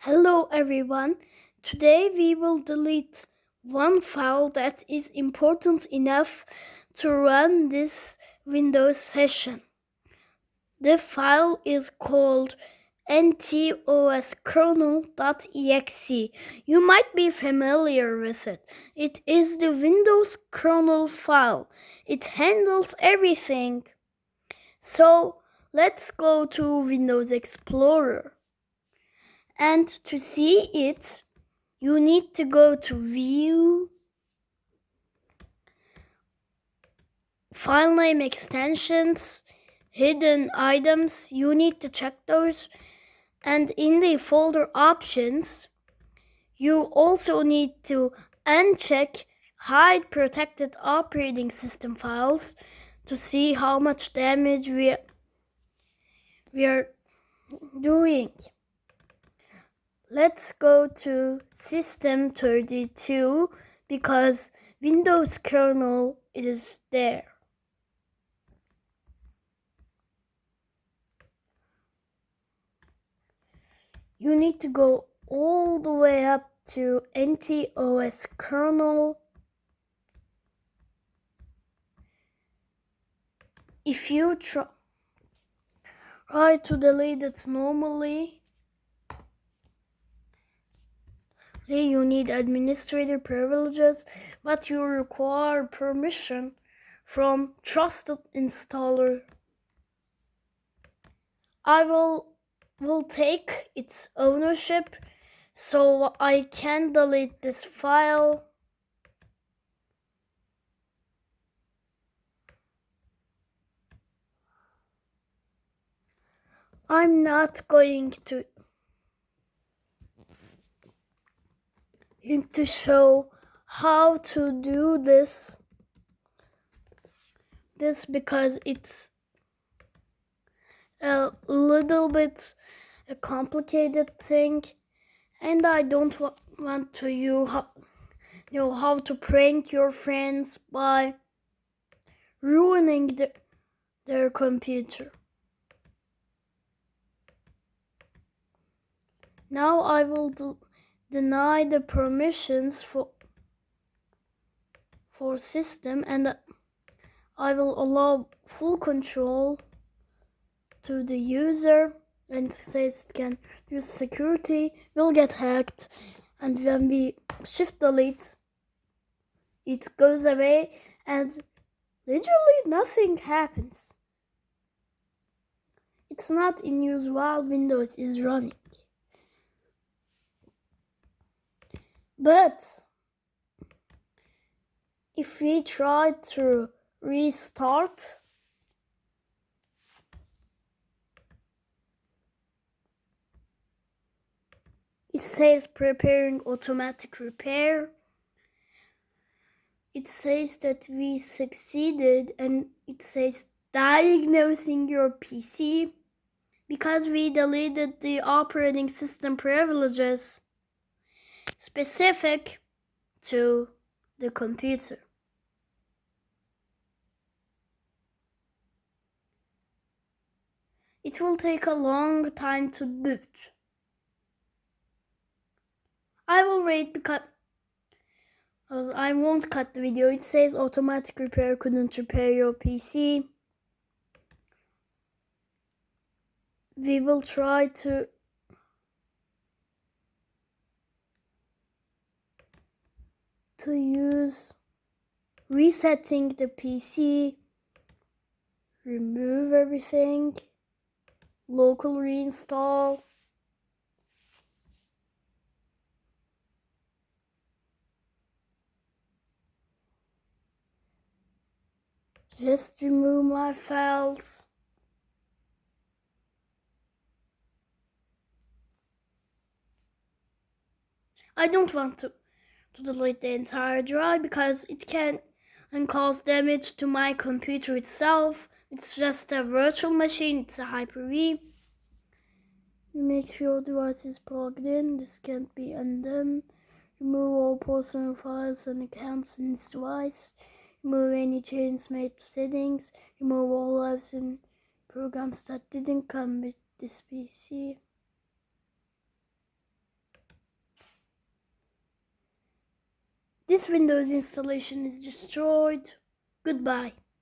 Hello everyone. Today we will delete one file that is important enough to run this Windows session. The file is called ntoskrnl.exe. You might be familiar with it. It is the Windows kernel file. It handles everything. So let's go to Windows Explorer. And to see it, you need to go to View, File Name Extensions, Hidden Items. You need to check those. And in the folder options, you also need to uncheck Hide Protected Operating System Files to see how much damage we we are doing. Let's go to System 32 because Windows kernel is there. You need to go all the way up to NTOS kernel. If you try, try to delete it normally, you need administrator privileges, but you require permission from trusted installer. I will will take its ownership so I can delete this file. I'm not going to to show how to do this this because it's a little bit a complicated thing and I don't wa want to you know how to prank your friends by ruining the, their computer. Now I will do deny the permissions for for system and I will allow full control to the user and says it can use security will get hacked and when we shift delete it goes away and literally nothing happens. It's not in use while windows is running But if we try to restart, it says preparing automatic repair. It says that we succeeded and it says diagnosing your PC because we deleted the operating system privileges specific to the computer. It will take a long time to boot. I will wait because I won't cut the video. It says automatic repair couldn't repair your PC. We will try to to use. Resetting the PC, remove everything, local reinstall, just remove my files. I don't want to to delete the entire drive because it can and cause damage to my computer itself. It's just a virtual machine, it's a Hyper-V. Make sure your device is plugged in, this can't be undone. Remove all personal files and accounts in this device. Remove any changes made to settings. Remove all apps and programs that didn't come with this PC. This Windows installation is destroyed. Goodbye.